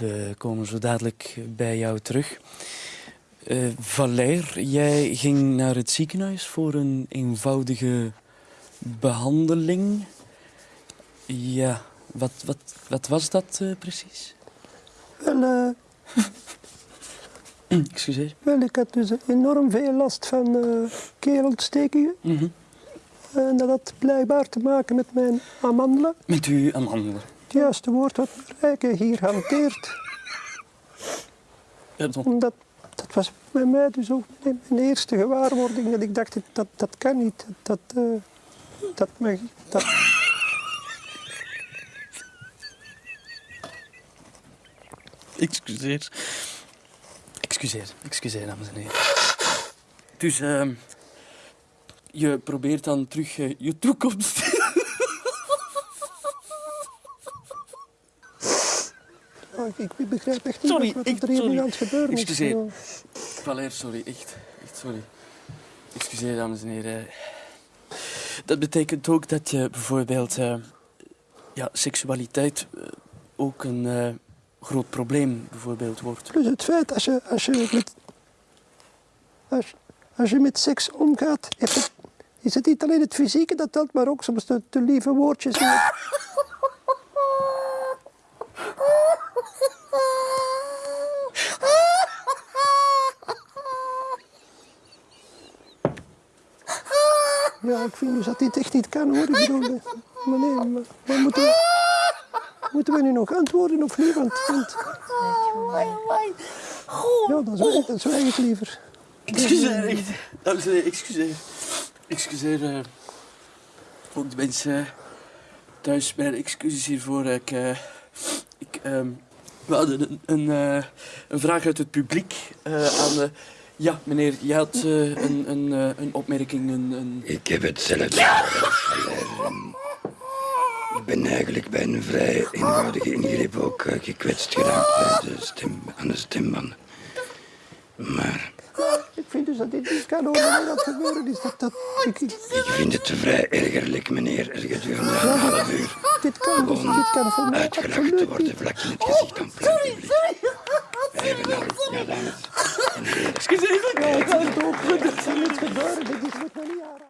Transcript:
We komen zo dadelijk bij jou terug. Uh, Valère, jij ging naar het ziekenhuis voor een eenvoudige behandeling. Ja, wat, wat, wat was dat uh, precies? Wel, uh, Excuseer. Wel, ik had dus enorm veel last van uh, keelontstekingen. Mm -hmm. En dat had blijkbaar te maken met mijn amandelen. Met uw amandelen? Het juiste woord wat Rijke hier hanteert. Omdat dat was bij mij dus ook mijn eerste gewaarwording. Dat ik dacht, dat, dat kan niet. Dat, dat, uh, dat mag... Dat... Excuseer. Excuseer, excuseer, dames en heren. Dus, uh, je probeert dan terug uh, je toekomst... Ik begrijp echt niet sorry, wat er hier sorry. aan het gebeuren is. Excuseer. Valère, sorry, echt. Echt sorry. Excuseer, dames en heren. Dat betekent ook dat je bijvoorbeeld... Uh, ja, seksualiteit uh, ook een uh, groot probleem bijvoorbeeld wordt. Plus het feit, als je, als je, met, als, als je met seks omgaat, is het, is het niet alleen het fysieke dat telt, maar ook soms de, de lieve woordjes. En Ja, ik vind dus dat dit echt niet kan hoor. Ik bedoel, maar nee, maar, maar moeten, we, moeten we nu nog antwoorden of niet? Want, want... Ja, dan zwijg, dan zwijg ik liever. Excuseer, echt. Dames en heren, excuseer. Excuseer. Uh, ook de mensen thuis, mijn excuses hiervoor. Ik, uh, ik, um, we hadden een, een, uh, een vraag uit het publiek aan de... Ja, meneer, je had uh, een, een, uh, een opmerking. Een, een... Ik heb hetzelfde. ik ben eigenlijk bij een vrij eenvoudige ingreep ook uh, gekwetst geraakt bij de stem, aan de stembanden. Maar... Ik vind dus dat dit niet kan over dat gebeuren is. Dat, dat, ik, ik... ik vind het vrij ergerlijk, meneer. Er gedurende een half uur dit kan, dus, dit kan voor mij uitgelachen te worden vlak in het gezicht plein publiek. Hebben al... Ja, dames. Excuseer, ja, ik wil het ook. Dat is niet gebeuren. Dit is wat me niet aan.